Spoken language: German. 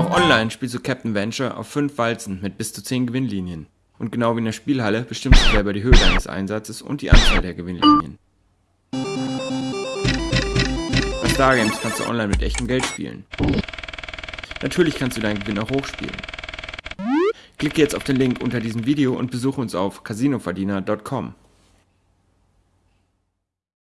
Auch online spielst du Captain Venture auf 5 Walzen mit bis zu 10 Gewinnlinien. Und genau wie in der Spielhalle bestimmst du selber die Höhe deines Einsatzes und die Anzahl der Gewinnlinien. Bei Stargames kannst du online mit echtem Geld spielen. Natürlich kannst du deinen Gewinn auch hochspielen. Klicke jetzt auf den Link unter diesem Video und besuche uns auf casinoverdiener.com.